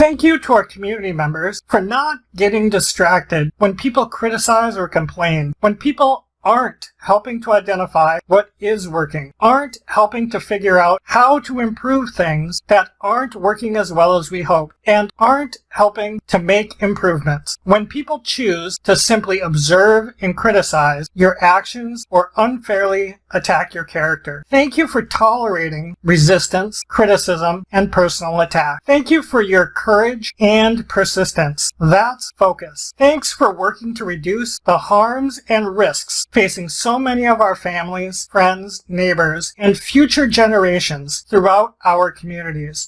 Thank you to our community members for not getting distracted when people criticize or complain, when people aren't helping to identify what is working, aren't helping to figure out how to improve things that aren't working as well as we hope, and aren't helping to make improvements. When people choose to simply observe and criticize your actions or unfairly attack your character. Thank you for tolerating resistance, criticism, and personal attack. Thank you for your courage and persistence. That's focus. Thanks for working to reduce the harms and risks facing so many of our families, friends, neighbors, and future generations throughout our communities.